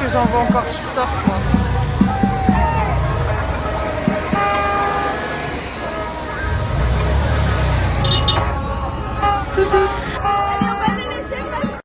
que j'en vois encore qui sortent moi.